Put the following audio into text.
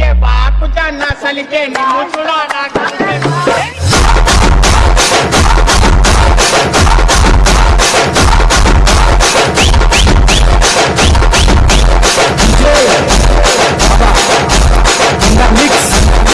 के बाप जाना सल के नी मुचड़ा ना